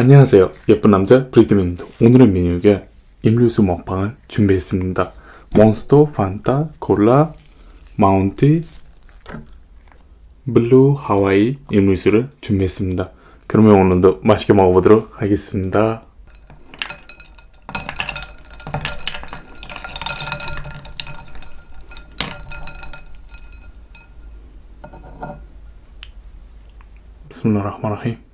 안녕하세요. 예쁜 남자 브리드맨입니다. 오늘의 메뉴에 음료수 먹방을 준비했습니다. 몬스터, 환타, 콜라, 마운틴듀, 블루 하와이 음료수를 준비했습니다. 그러면 오늘도 맛있게 먹어보도록 하겠습니다. Bismillahirrahmanirrahim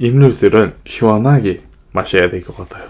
임류술은 시원하게 마셔야 될 것 같아요.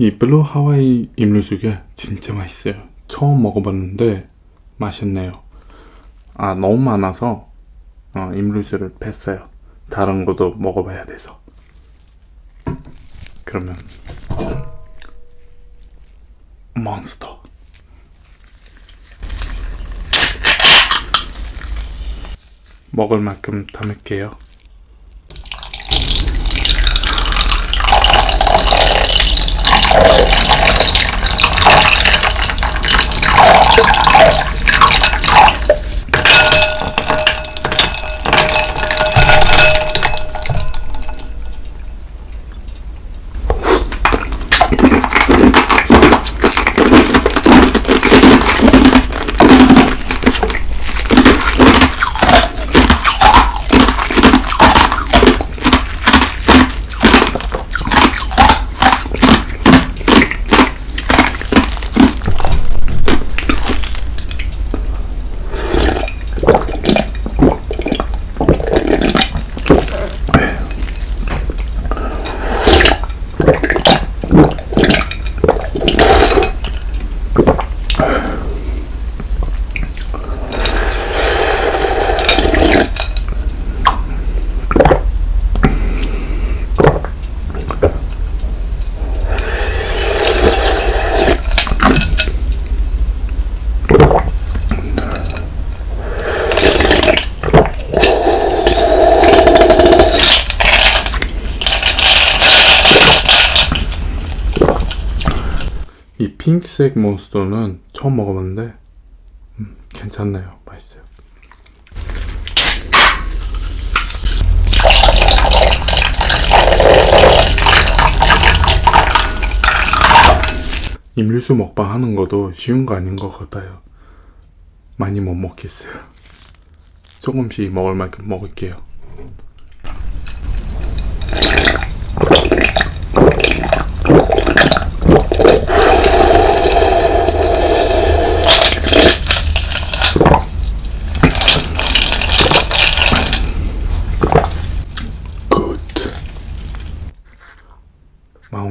이 블루 하와이 임류죽이 진짜 맛있어요. 처음 먹어봤는데 맛있네요. 아 너무 많아서 어, 음료수를 뺐어요. 다른 것도 먹어봐야 돼서. 그러면 몬스터. 먹을 만큼 담을게요. 이 핑크색 몬스터는 처음 먹어봤는데 음, 괜찮네요. 맛있어요. 임류수 먹방 하는 것도 쉬운 거 아닌 것 같아요. 많이 못 먹겠어요. 조금씩 먹을 만큼 먹을게요. 마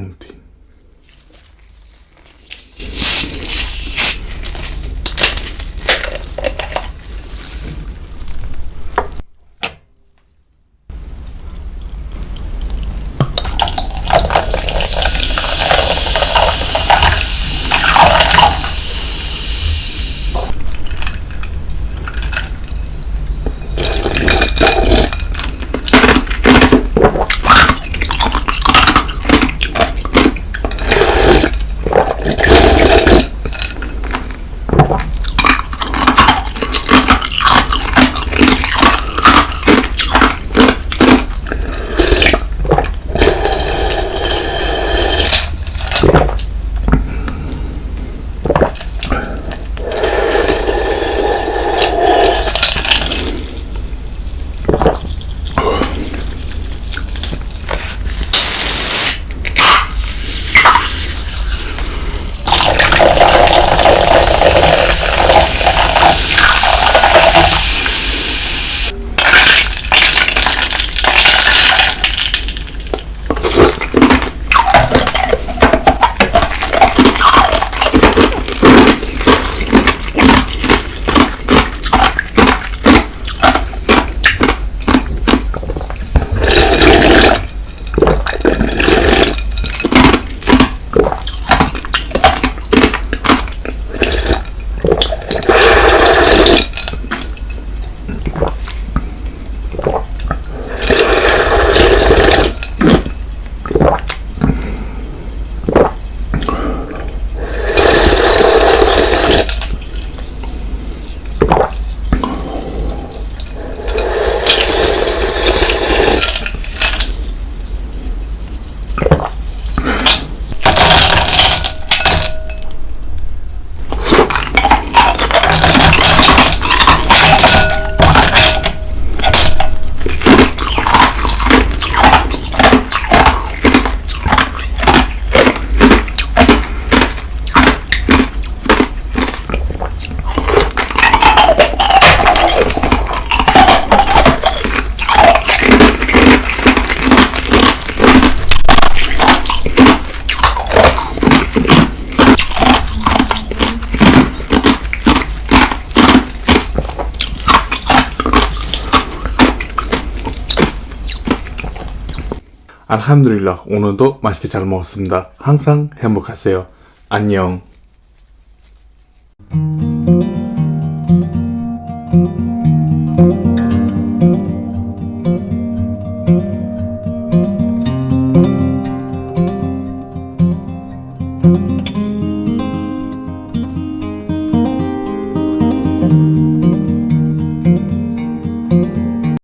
알함드릴라 오늘도 맛있게 잘 먹었습니다. 항상 행복하세요. 안녕.